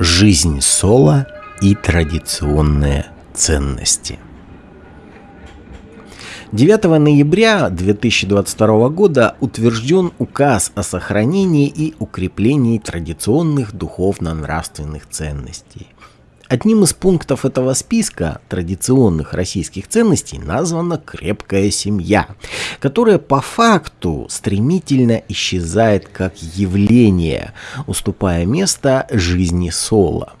Жизнь соло и традиционные ценности. 9 ноября 2022 года утвержден указ о сохранении и укреплении традиционных духовно-нравственных ценностей. Одним из пунктов этого списка традиционных российских ценностей названа крепкая семья, которая по факту стремительно исчезает как явление, уступая место жизни соло.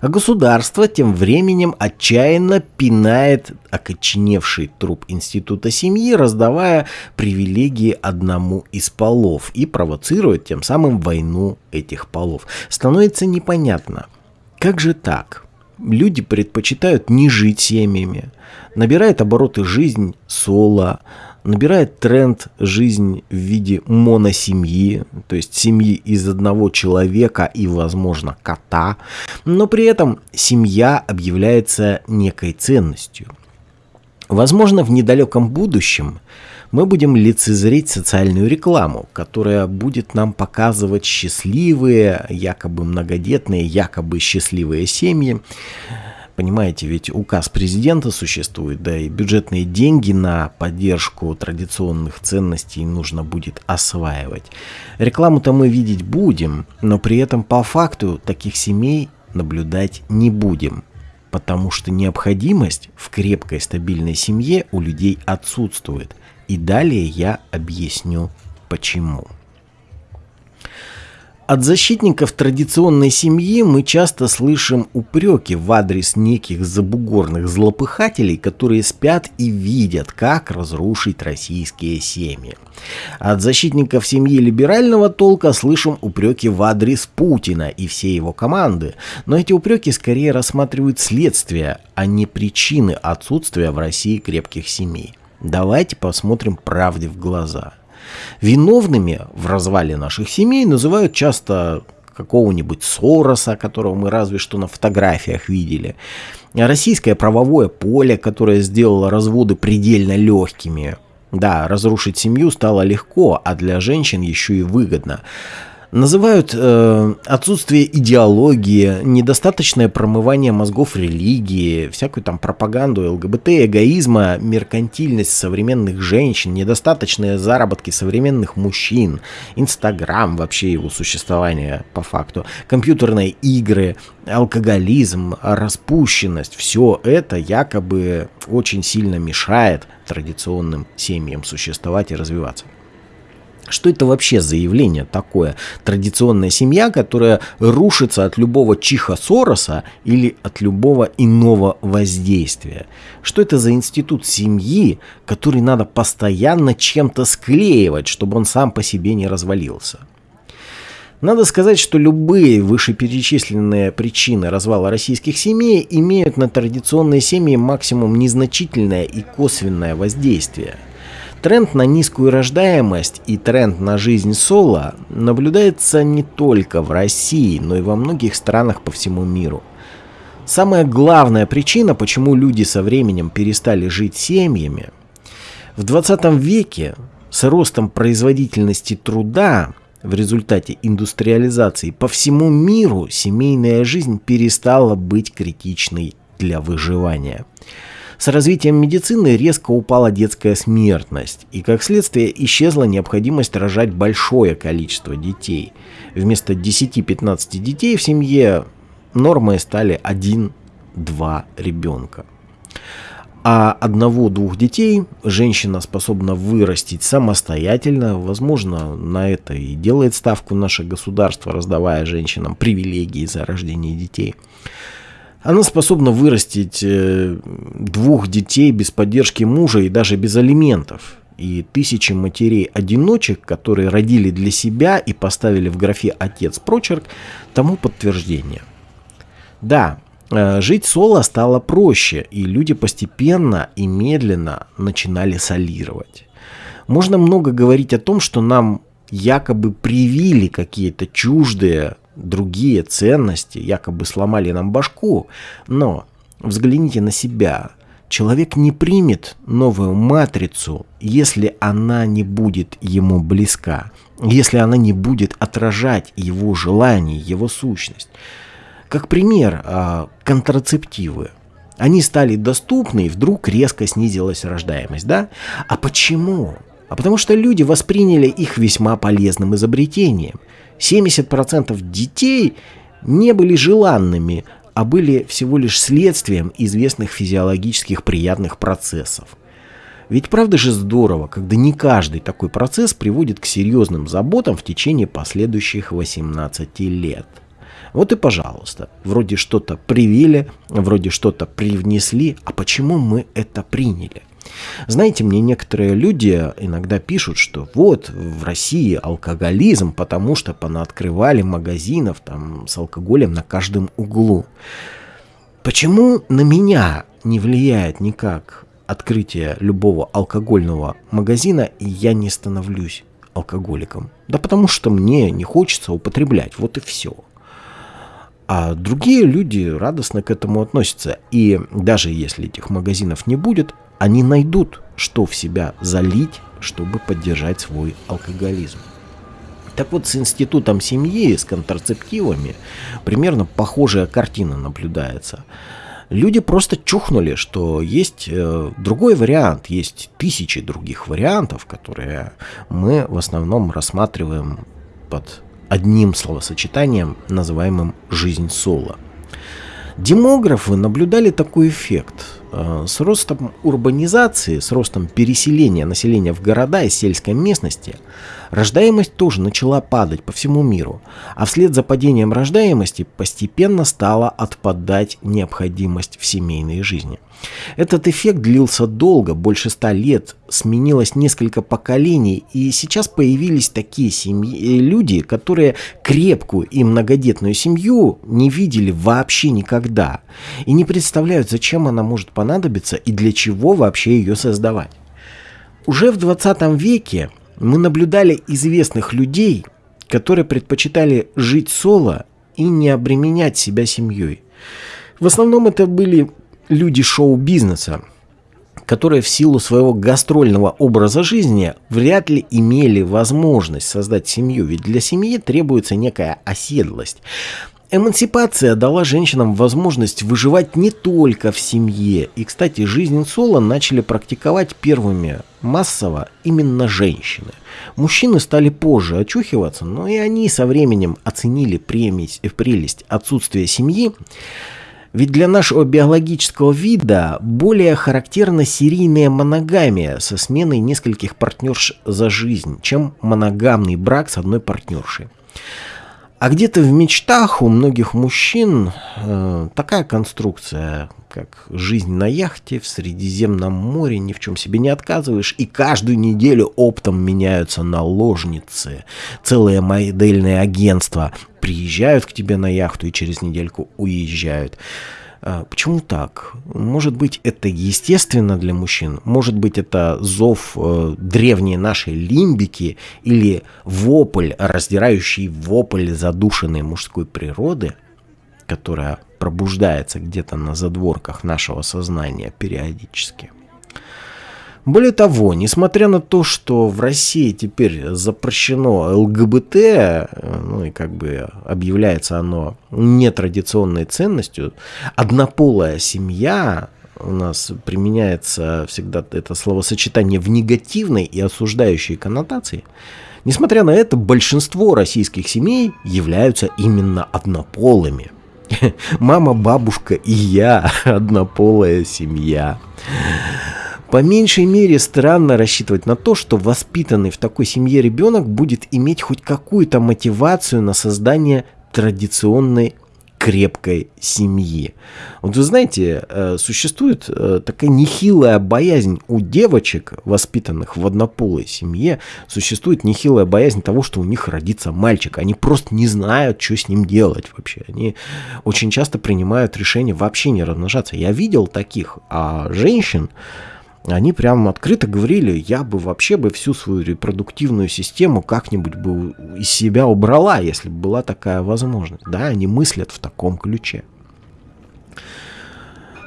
А государство тем временем отчаянно пинает окоченевший труп института семьи, раздавая привилегии одному из полов и провоцирует тем самым войну этих полов. Становится непонятно – как же так? Люди предпочитают не жить семьями. Набирает обороты жизнь соло, набирает тренд жизнь в виде моносемьи, то есть семьи из одного человека и, возможно, кота, но при этом семья объявляется некой ценностью. Возможно, в недалеком будущем мы будем лицезреть социальную рекламу, которая будет нам показывать счастливые, якобы многодетные, якобы счастливые семьи. Понимаете, ведь указ президента существует, да и бюджетные деньги на поддержку традиционных ценностей нужно будет осваивать. Рекламу-то мы видеть будем, но при этом по факту таких семей наблюдать не будем потому что необходимость в крепкой стабильной семье у людей отсутствует. И далее я объясню почему. От защитников традиционной семьи мы часто слышим упреки в адрес неких забугорных злопыхателей, которые спят и видят, как разрушить российские семьи. От защитников семьи либерального толка слышим упреки в адрес Путина и всей его команды, но эти упреки скорее рассматривают следствие, а не причины отсутствия в России крепких семей. Давайте посмотрим правде в глаза. Виновными в развале наших семей называют часто какого-нибудь Сороса, которого мы разве что на фотографиях видели. Российское правовое поле, которое сделало разводы предельно легкими. Да, разрушить семью стало легко, а для женщин еще и выгодно называют э, отсутствие идеологии, недостаточное промывание мозгов религии, всякую там пропаганду ЛГБТ, эгоизма, меркантильность современных женщин, недостаточные заработки современных мужчин, Инстаграм, вообще его существование по факту, компьютерные игры, алкоголизм, распущенность, все это якобы очень сильно мешает традиционным семьям существовать и развиваться. Что это вообще за явление такое? Традиционная семья, которая рушится от любого чиха Сороса или от любого иного воздействия. Что это за институт семьи, который надо постоянно чем-то склеивать, чтобы он сам по себе не развалился? Надо сказать, что любые вышеперечисленные причины развала российских семей имеют на традиционные семьи максимум незначительное и косвенное воздействие – Тренд на низкую рождаемость и тренд на жизнь соло наблюдается не только в России, но и во многих странах по всему миру. Самая главная причина, почему люди со временем перестали жить семьями, в 20 веке с ростом производительности труда в результате индустриализации по всему миру семейная жизнь перестала быть критичной для выживания. С развитием медицины резко упала детская смертность, и как следствие исчезла необходимость рожать большое количество детей. Вместо 10-15 детей в семье нормой стали 1-2 ребенка. А одного-двух детей женщина способна вырастить самостоятельно. Возможно, на это и делает ставку наше государство, раздавая женщинам привилегии за рождение детей. Она способна вырастить э, двух детей без поддержки мужа и даже без алиментов. И тысячи матерей-одиночек, которые родили для себя и поставили в графе «отец» прочерк, тому подтверждение. Да, э, жить соло стало проще, и люди постепенно и медленно начинали солировать. Можно много говорить о том, что нам якобы привили какие-то чуждые другие ценности, якобы сломали нам башку, но взгляните на себя. Человек не примет новую матрицу, если она не будет ему близка, если она не будет отражать его желание, его сущность. Как пример, а, контрацептивы. Они стали доступны, и вдруг резко снизилась рождаемость, да? А почему? А потому что люди восприняли их весьма полезным изобретением. 70% детей не были желанными, а были всего лишь следствием известных физиологических приятных процессов. Ведь правда же здорово, когда не каждый такой процесс приводит к серьезным заботам в течение последующих 18 лет. Вот и пожалуйста, вроде что-то привили, вроде что-то привнесли, а почему мы это приняли? Знаете, мне некоторые люди иногда пишут, что вот в России алкоголизм, потому что понаоткрывали магазинов там с алкоголем на каждом углу. Почему на меня не влияет никак открытие любого алкогольного магазина, и я не становлюсь алкоголиком? Да потому что мне не хочется употреблять, вот и все. А другие люди радостно к этому относятся. И даже если этих магазинов не будет, они найдут, что в себя залить, чтобы поддержать свой алкоголизм. Так вот, с институтом семьи, с контрацептивами, примерно похожая картина наблюдается. Люди просто чухнули, что есть э, другой вариант, есть тысячи других вариантов, которые мы в основном рассматриваем под одним словосочетанием, называемым «жизнь соло». Демографы наблюдали такой эффект – с ростом урбанизации, с ростом переселения населения в города и сельской местности, рождаемость тоже начала падать по всему миру, а вслед за падением рождаемости постепенно стала отпадать необходимость в семейной жизни. Этот эффект длился долго, больше ста лет, сменилось несколько поколений, и сейчас появились такие семьи, э, люди, которые крепкую и многодетную семью не видели вообще никогда, и не представляют, зачем она может понадобиться и для чего вообще ее создавать. Уже в 20 веке мы наблюдали известных людей, которые предпочитали жить соло и не обременять себя семьей. В основном это были люди шоу-бизнеса, которые в силу своего гастрольного образа жизни вряд ли имели возможность создать семью, ведь для семьи требуется некая оседлость. Эмансипация дала женщинам возможность выживать не только в семье. И, кстати, жизнь соло начали практиковать первыми массово именно женщины. Мужчины стали позже очухиваться, но и они со временем оценили премись, прелесть отсутствия семьи. Ведь для нашего биологического вида более характерна серийная моногамия со сменой нескольких партнерш за жизнь, чем моногамный брак с одной партнершей. А где-то в мечтах у многих мужчин э, такая конструкция, как жизнь на яхте в Средиземном море, ни в чем себе не отказываешь, и каждую неделю оптом меняются наложницы, целое модельное агентство приезжают к тебе на яхту и через недельку уезжают. А, почему так? Может быть, это естественно для мужчин, может быть, это зов э, древней нашей лимбики или вопль, раздирающий вопль задушенной мужской природы, которая пробуждается где-то на задворках нашего сознания периодически. Более того, несмотря на то, что в России теперь запрещено ЛГБТ, ну и как бы объявляется оно нетрадиционной ценностью, однополая семья у нас применяется всегда это словосочетание в негативной и осуждающей коннотации. Несмотря на это, большинство российских семей являются именно однополыми. Мама, бабушка и я – однополая семья. По меньшей мере странно рассчитывать на то, что воспитанный в такой семье ребенок будет иметь хоть какую-то мотивацию на создание традиционной крепкой семьи. Вот вы знаете, э, существует э, такая нехилая боязнь у девочек, воспитанных в однополой семье, существует нехилая боязнь того, что у них родится мальчик. Они просто не знают, что с ним делать вообще. Они очень часто принимают решение вообще не размножаться. Я видел таких, а женщин, они прям открыто говорили, я бы вообще бы всю свою репродуктивную систему как-нибудь бы из себя убрала, если бы была такая возможность. Да, они мыслят в таком ключе.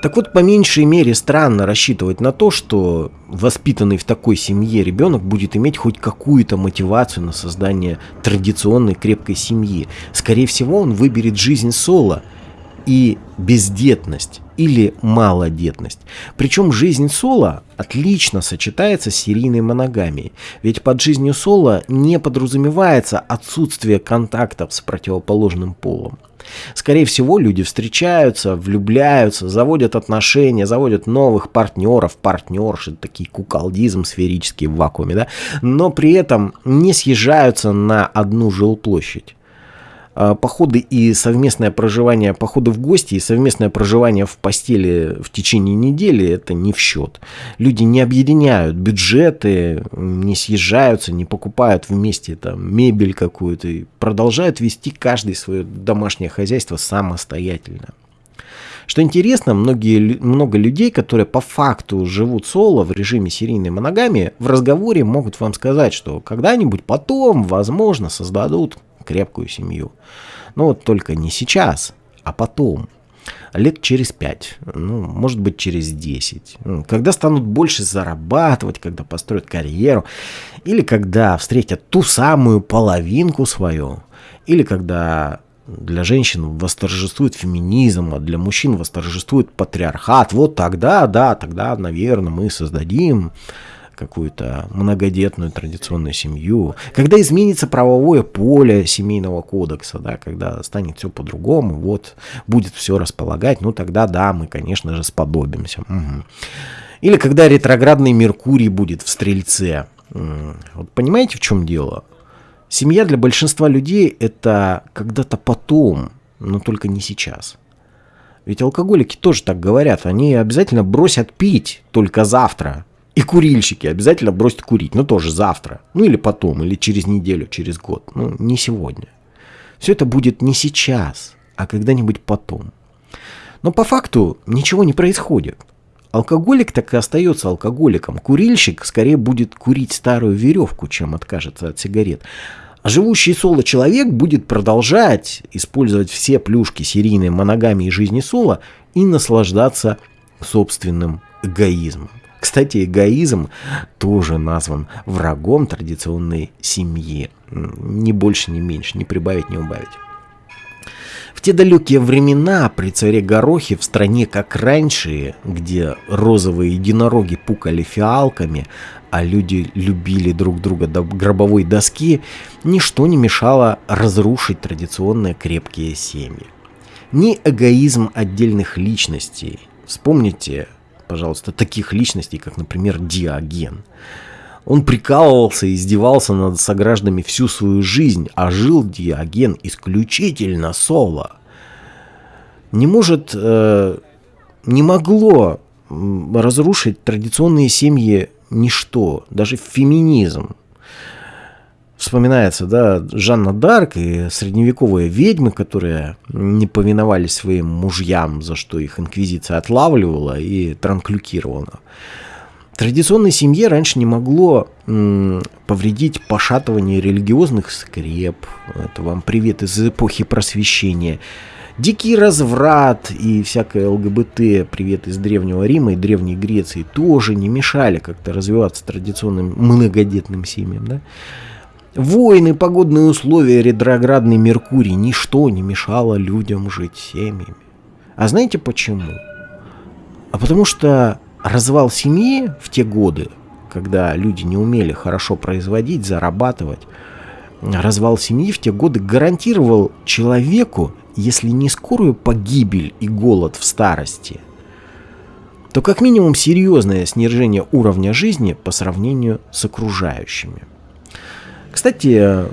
Так вот, по меньшей мере странно рассчитывать на то, что воспитанный в такой семье ребенок будет иметь хоть какую-то мотивацию на создание традиционной крепкой семьи. Скорее всего, он выберет жизнь соло, и бездетность или малодетность. Причем жизнь Соло отлично сочетается с серийной моногамией, ведь под жизнью Соло не подразумевается отсутствие контактов с противоположным полом. Скорее всего, люди встречаются, влюбляются, заводят отношения, заводят новых партнеров, партнерши, такие куколдизм сферический в вакууме, да, но при этом не съезжаются на одну жилплощадь. А, походы и совместное проживание, походы в гости и совместное проживание в постели в течение недели это не в счет. Люди не объединяют бюджеты, не съезжаются, не покупают вместе там мебель какую-то и продолжают вести каждый свое домашнее хозяйство самостоятельно. Что интересно, многие, много людей, которые по факту живут соло в режиме серийной моногамии, в разговоре могут вам сказать, что когда-нибудь потом, возможно, создадут крепкую семью. Но вот только не сейчас, а потом. Лет через пять, ну, может быть, через десять. Ну, когда станут больше зарабатывать, когда построят карьеру, или когда встретят ту самую половинку свою, или когда для женщин восторжествует феминизм, а для мужчин восторжествует патриархат. Вот тогда, да, тогда, наверное, мы создадим какую-то многодетную традиционную семью, когда изменится правовое поле семейного кодекса, да, когда станет все по-другому, вот, будет все располагать, ну тогда, да, мы, конечно же, сподобимся. Угу. Или когда ретроградный Меркурий будет в Стрельце. Вот понимаете, в чем дело? Семья для большинства людей это когда-то потом, но только не сейчас. Ведь алкоголики тоже так говорят. Они обязательно бросят пить только завтра. И курильщики обязательно бросят курить, но тоже завтра, ну или потом, или через неделю, через год, ну не сегодня. Все это будет не сейчас, а когда-нибудь потом. Но по факту ничего не происходит. Алкоголик так и остается алкоголиком. Курильщик скорее будет курить старую веревку, чем откажется от сигарет. А живущий соло человек будет продолжать использовать все плюшки серийной моногамии жизни соло и наслаждаться собственным эгоизмом. Кстати, эгоизм тоже назван врагом традиционной семьи. Ни больше, ни меньше, не прибавить, не убавить. В те далекие времена при царе Горохе в стране, как раньше, где розовые единороги пукали фиалками, а люди любили друг друга до гробовой доски, ничто не мешало разрушить традиционные крепкие семьи. Ни эгоизм отдельных личностей. Вспомните пожалуйста, таких личностей, как, например, Диоген. Он прикалывался и издевался над согражданами всю свою жизнь, а жил Диоген исключительно соло. Не может, э, не могло разрушить традиционные семьи ничто, даже феминизм вспоминается, да, Жанна Дарк и средневековые ведьмы, которые не повиновались своим мужьям, за что их инквизиция отлавливала и транклюкировала. Традиционной семье раньше не могло м, повредить пошатывание религиозных скреп. Это вам привет из эпохи просвещения. Дикий разврат и всякое ЛГБТ, привет из Древнего Рима и Древней Греции, тоже не мешали как-то развиваться традиционным многодетным семьям. Да? Войны, погодные условия, ретроградный Меркурий, ничто не мешало людям жить семьями. А знаете почему? А потому что развал семьи в те годы, когда люди не умели хорошо производить, зарабатывать, развал семьи в те годы гарантировал человеку, если не скорую погибель и голод в старости, то как минимум серьезное снижение уровня жизни по сравнению с окружающими. Кстати,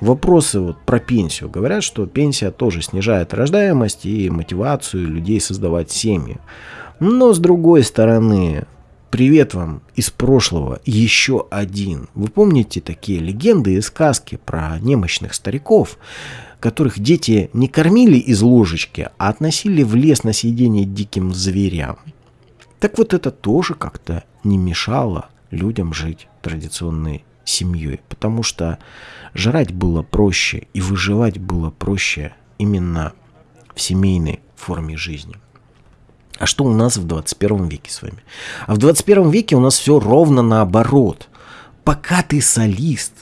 вопросы вот про пенсию. Говорят, что пенсия тоже снижает рождаемость и мотивацию людей создавать семьи. Но с другой стороны, привет вам из прошлого, еще один. Вы помните такие легенды и сказки про немощных стариков, которых дети не кормили из ложечки, а относили в лес на съедение диким зверям? Так вот это тоже как-то не мешало людям жить традиционной семьей, потому что жрать было проще и выживать было проще именно в семейной форме жизни. А что у нас в 21 веке с вами? А в 21 веке у нас все ровно наоборот. Пока ты солист,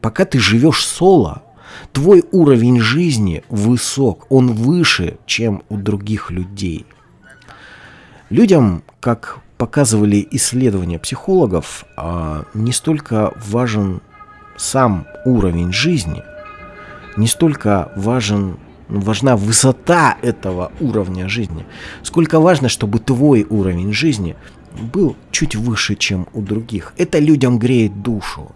пока ты живешь соло, Твой уровень жизни высок, он выше, чем у других людей. Людям, как показывали исследования психологов, а, не столько важен сам уровень жизни, не столько важен важна высота этого уровня жизни, сколько важно, чтобы твой уровень жизни был чуть выше, чем у других. Это людям греет душу.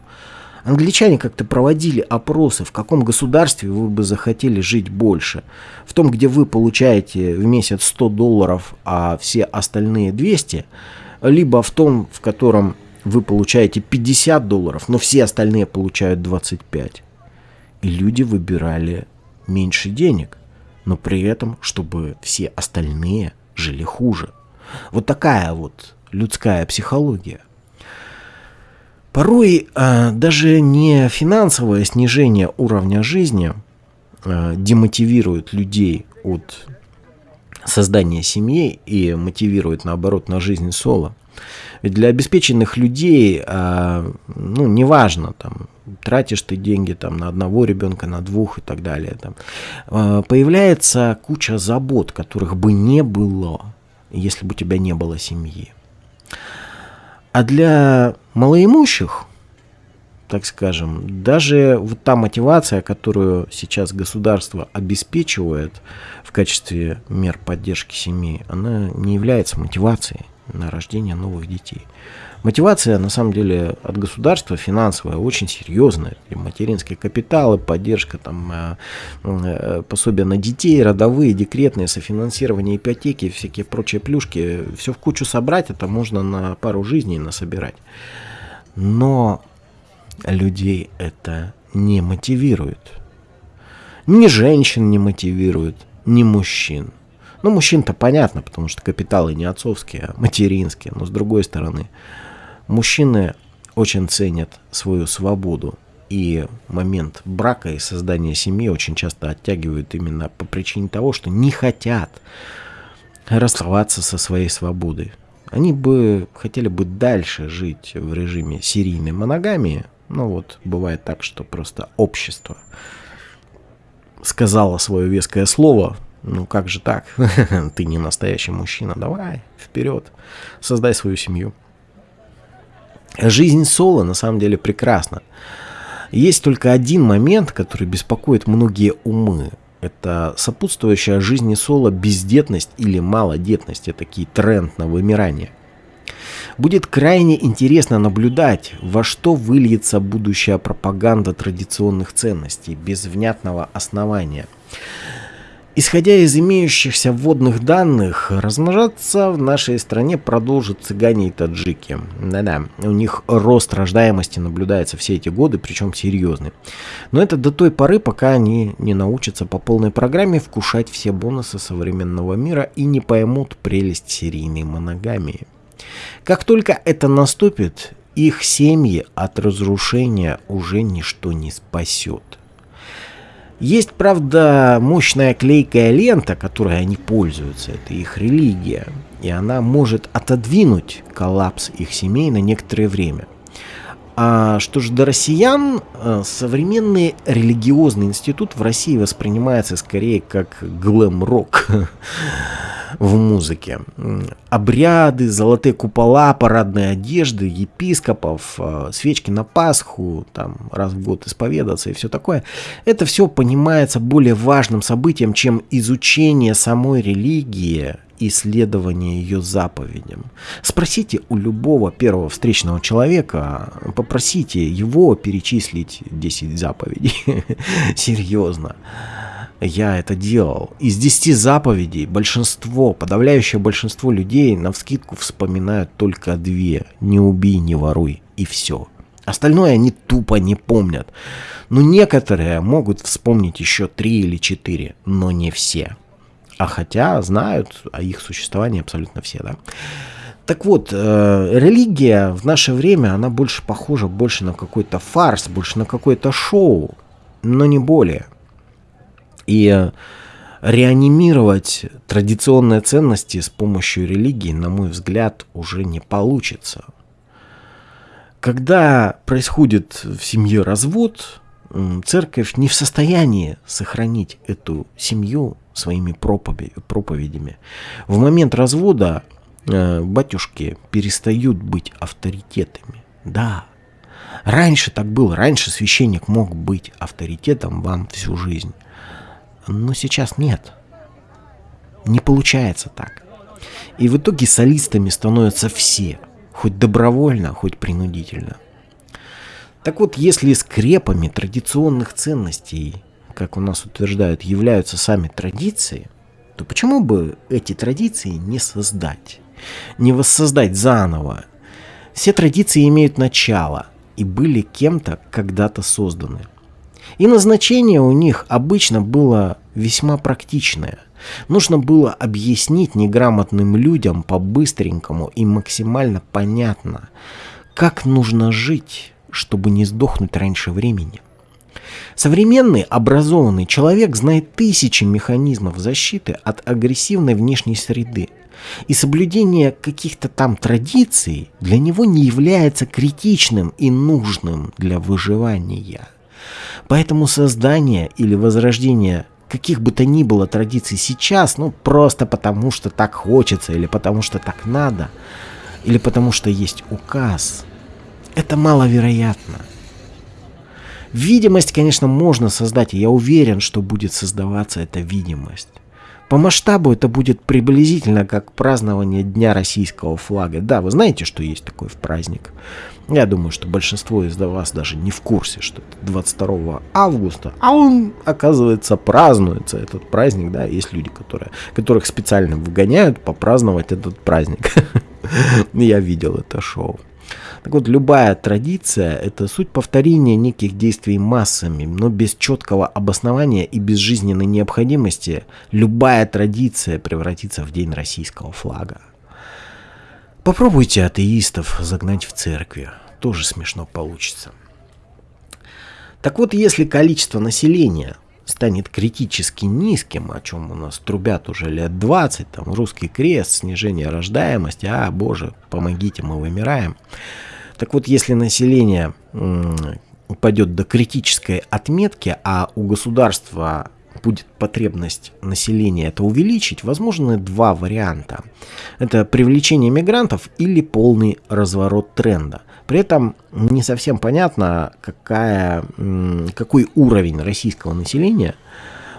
Англичане как-то проводили опросы, в каком государстве вы бы захотели жить больше. В том, где вы получаете в месяц 100 долларов, а все остальные 200, либо в том, в котором вы получаете 50 долларов, но все остальные получают 25. И люди выбирали меньше денег, но при этом, чтобы все остальные жили хуже. Вот такая вот людская психология. Порой э, даже не финансовое снижение уровня жизни э, демотивирует людей от создания семьи и мотивирует наоборот на жизнь соло. Ведь для обеспеченных людей, э, ну, неважно, там, тратишь ты деньги там, на одного ребенка, на двух и так далее, там, появляется куча забот, которых бы не было, если бы у тебя не было семьи. А для малоимущих, так скажем, даже вот та мотивация, которую сейчас государство обеспечивает в качестве мер поддержки семьи, она не является мотивацией на рождение новых детей. Мотивация, на самом деле, от государства финансовая очень серьезная. И материнские капиталы, поддержка, там, э, э, пособия на детей, родовые, декретные, софинансирование ипотеки, всякие прочие плюшки. Все в кучу собрать, это можно на пару жизней насобирать. Но людей это не мотивирует. Ни женщин не мотивирует, ни мужчин. Ну, мужчин-то понятно, потому что капиталы не отцовские, а материнские. Но с другой стороны, Мужчины очень ценят свою свободу, и момент брака и создания семьи очень часто оттягивают именно по причине того, что не хотят расставаться со своей свободой. Они бы хотели бы дальше жить в режиме серийной моногамии, но вот бывает так, что просто общество сказала свое веское слово, ну как же так, ты не настоящий мужчина, давай, вперед, создай свою семью. Жизнь Соло на самом деле прекрасна. Есть только один момент, который беспокоит многие умы. Это сопутствующая жизни Соло бездетность или малодетность. Это такой тренд на вымирание. Будет крайне интересно наблюдать, во что выльется будущая пропаганда традиционных ценностей без внятного основания. Исходя из имеющихся вводных данных, размножаться в нашей стране продолжат цыгане и таджики. Да-да, у них рост рождаемости наблюдается все эти годы, причем серьезный. Но это до той поры, пока они не научатся по полной программе вкушать все бонусы современного мира и не поймут прелесть серийной моногамии. Как только это наступит, их семьи от разрушения уже ничто не спасет. Есть, правда, мощная клейкая лента, которой они пользуются. Это их религия. И она может отодвинуть коллапс их семей на некоторое время. А что же до россиян, э, современный религиозный институт в России воспринимается скорее как глэм-рок. в музыке. Обряды, золотые купола, парадные одежды, епископов, э, свечки на Пасху, там раз в год исповедаться и все такое. Это все понимается более важным событием, чем изучение самой религии, исследование ее заповедям. Спросите у любого первого встречного человека, попросите его перечислить 10 заповедей. Серьезно я это делал. Из 10 заповедей большинство, подавляющее большинство людей на вскидку вспоминают только две. Не убей, не воруй. И все. Остальное они тупо не помнят. Но некоторые могут вспомнить еще три или четыре, но не все. А хотя знают о их существовании абсолютно все, да. Так вот, э, религия в наше время, она больше похожа больше на какой-то фарс, больше на какое-то шоу, но не более – и реанимировать традиционные ценности с помощью религии, на мой взгляд, уже не получится. Когда происходит в семье развод, церковь не в состоянии сохранить эту семью своими проповедями. В момент развода э, батюшки перестают быть авторитетами. Да, раньше так было, раньше священник мог быть авторитетом вам всю жизнь. Но сейчас нет. Не получается так. И в итоге солистами становятся все, хоть добровольно, хоть принудительно. Так вот, если скрепами традиционных ценностей, как у нас утверждают, являются сами традиции, то почему бы эти традиции не создать? Не воссоздать заново? Все традиции имеют начало и были кем-то когда-то созданы. И назначение у них обычно было весьма практичное. Нужно было объяснить неграмотным людям по-быстренькому и максимально понятно, как нужно жить, чтобы не сдохнуть раньше времени. Современный образованный человек знает тысячи механизмов защиты от агрессивной внешней среды, и соблюдение каких-то там традиций для него не является критичным и нужным для выживания. Поэтому создание или возрождение каких бы то ни было традиций сейчас, ну просто потому что так хочется, или потому что так надо, или потому что есть указ, это маловероятно. Видимость, конечно, можно создать, и я уверен, что будет создаваться эта видимость. По масштабу это будет приблизительно как празднование Дня российского флага. Да, вы знаете, что есть такой в праздник. Я думаю, что большинство из вас даже не в курсе, что это 22 августа, а он, оказывается, празднуется, этот праздник, да, есть люди, которые, которых специально выгоняют попраздновать этот праздник. Я видел это шоу. Так вот, любая традиция – это суть повторения неких действий массами, но без четкого обоснования и без жизненной необходимости любая традиция превратится в день российского флага. Попробуйте атеистов загнать в церкви, тоже смешно получится. Так вот, если количество населения станет критически низким, о чем у нас трубят уже лет 20, там русский крест, снижение рождаемости, а, боже, помогите, мы вымираем. Так вот, если население упадет до критической отметки, а у государства будет потребность населения это увеличить, возможны два варианта. Это привлечение мигрантов или полный разворот тренда. При этом не совсем понятно, какая, какой уровень российского населения –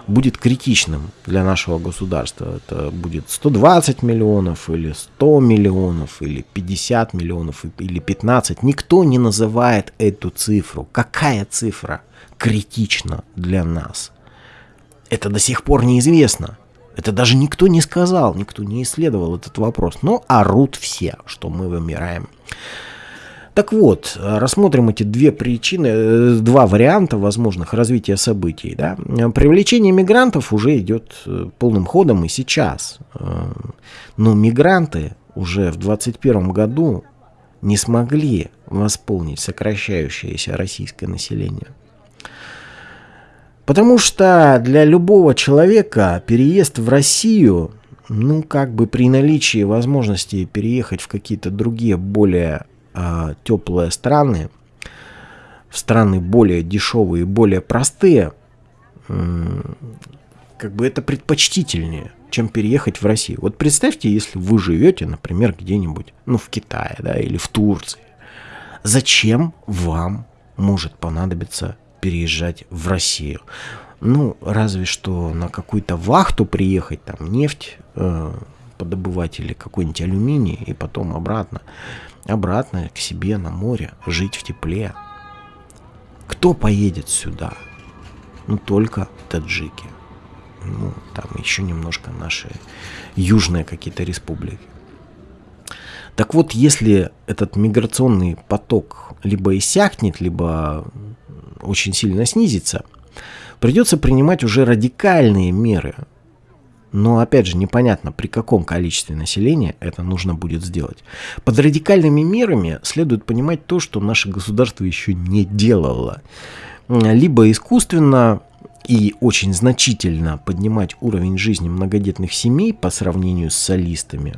будет критичным для нашего государства. Это будет 120 миллионов или 100 миллионов или 50 миллионов или 15. Никто не называет эту цифру. Какая цифра критична для нас? Это до сих пор неизвестно. Это даже никто не сказал, никто не исследовал этот вопрос. Но орут все, что мы вымираем. Так вот, рассмотрим эти две причины, э, два варианта возможных развития событий. Да? Привлечение мигрантов уже идет э, полным ходом и сейчас. Э, но мигранты уже в 2021 году не смогли восполнить сокращающееся российское население. Потому что для любого человека переезд в Россию, ну как бы при наличии возможности переехать в какие-то другие более э, теплые страны, в страны более дешевые более простые, как бы это предпочтительнее, чем переехать в Россию. Вот представьте, если вы живете, например, где-нибудь, ну, в Китае, да, или в Турции. Зачем вам может понадобиться переезжать в Россию? Ну, разве что на какую-то вахту приехать, там, нефть э, подобывать или какой-нибудь алюминий, и потом обратно обратно к себе на море, жить в тепле. Кто поедет сюда? Ну, только таджики. Ну, там еще немножко наши южные какие-то республики. Так вот, если этот миграционный поток либо иссякнет, либо очень сильно снизится, придется принимать уже радикальные меры но опять же непонятно, при каком количестве населения это нужно будет сделать. Под радикальными мерами следует понимать то, что наше государство еще не делало. Либо искусственно и очень значительно поднимать уровень жизни многодетных семей по сравнению с солистами,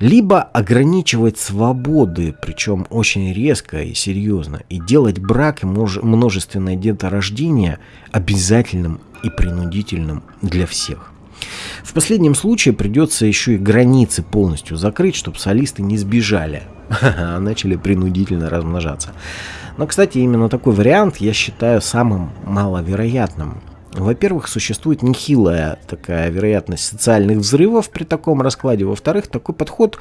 либо ограничивать свободы, причем очень резко и серьезно, и делать брак и множественное деторождение обязательным и принудительным для всех. В последнем случае придется еще и границы полностью закрыть, чтобы солисты не сбежали, а начали принудительно размножаться. Но, кстати, именно такой вариант я считаю самым маловероятным. Во-первых, существует нехилая такая вероятность социальных взрывов при таком раскладе. Во-вторых, такой подход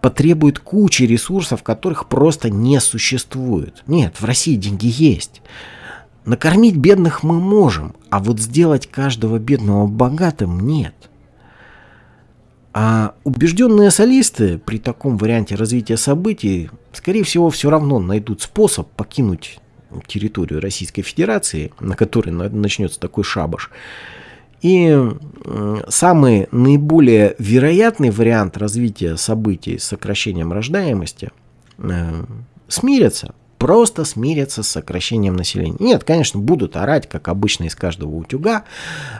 потребует кучи ресурсов, которых просто не существует. Нет, в России деньги есть. Накормить бедных мы можем, а вот сделать каждого бедного богатым нет. А убежденные солисты при таком варианте развития событий, скорее всего, все равно найдут способ покинуть территорию Российской Федерации, на которой начнется такой шабаш. И самый наиболее вероятный вариант развития событий с сокращением рождаемости э, смирятся просто смирятся с сокращением населения. Нет, конечно, будут орать, как обычно, из каждого утюга,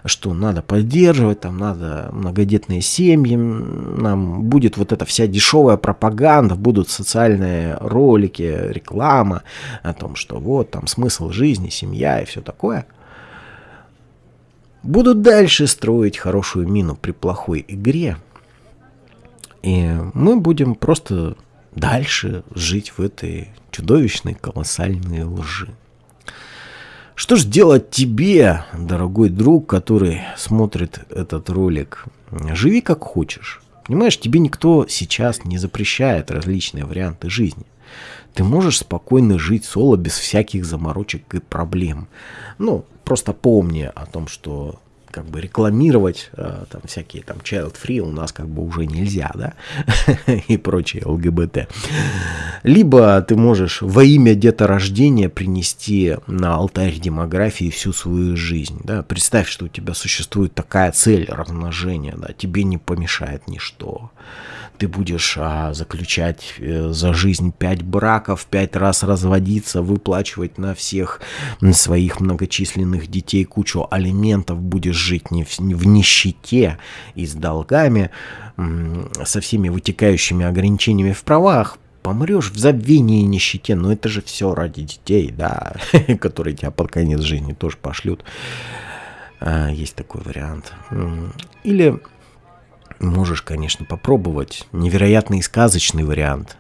что надо поддерживать, там надо многодетные семьи, нам будет вот эта вся дешевая пропаганда, будут социальные ролики, реклама о том, что вот там смысл жизни, семья и все такое. Будут дальше строить хорошую мину при плохой игре, и мы будем просто дальше жить в этой чудовищной колоссальной лжи. Что ж делать тебе, дорогой друг, который смотрит этот ролик? Живи как хочешь. Понимаешь, тебе никто сейчас не запрещает различные варианты жизни. Ты можешь спокойно жить соло без всяких заморочек и проблем. Ну, просто помни о том, что как бы рекламировать э, там всякие там child free у нас как бы уже нельзя, да, и прочее ЛГБТ. Либо ты можешь во имя деторождения принести на алтарь демографии всю свою жизнь, да, представь, что у тебя существует такая цель размножения, да, тебе не помешает ничто ты будешь а, заключать э, за жизнь пять браков, пять раз разводиться, выплачивать на всех своих многочисленных детей кучу алиментов, будешь жить не в, в нищете и с долгами, со всеми вытекающими ограничениями в правах, помрешь в забвении и нищете, но это же все ради детей, да, которые тебя под конец жизни тоже пошлют. А, есть такой вариант. Или Можешь, конечно, попробовать невероятный и сказочный вариант.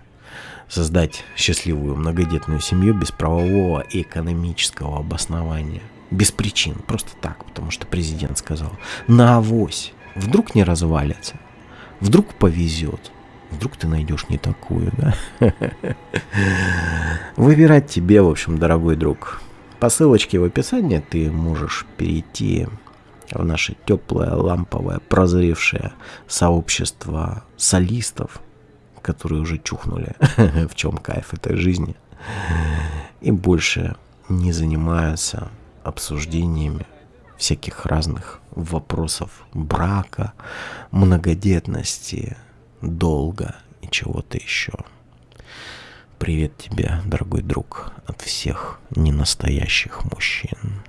Создать счастливую многодетную семью без правового и экономического обоснования. Без причин, просто так, потому что президент сказал. На авось. Вдруг не развалится. Вдруг повезет. Вдруг ты найдешь не такую, да? Выбирать тебе, в общем, дорогой друг. По ссылочке в описании ты можешь перейти в наше теплое, ламповое, прозревшее сообщество солистов, которые уже чухнули, в чем кайф этой жизни, и больше не занимаются обсуждениями всяких разных вопросов брака, многодетности, долга и чего-то еще. Привет тебе, дорогой друг, от всех ненастоящих мужчин.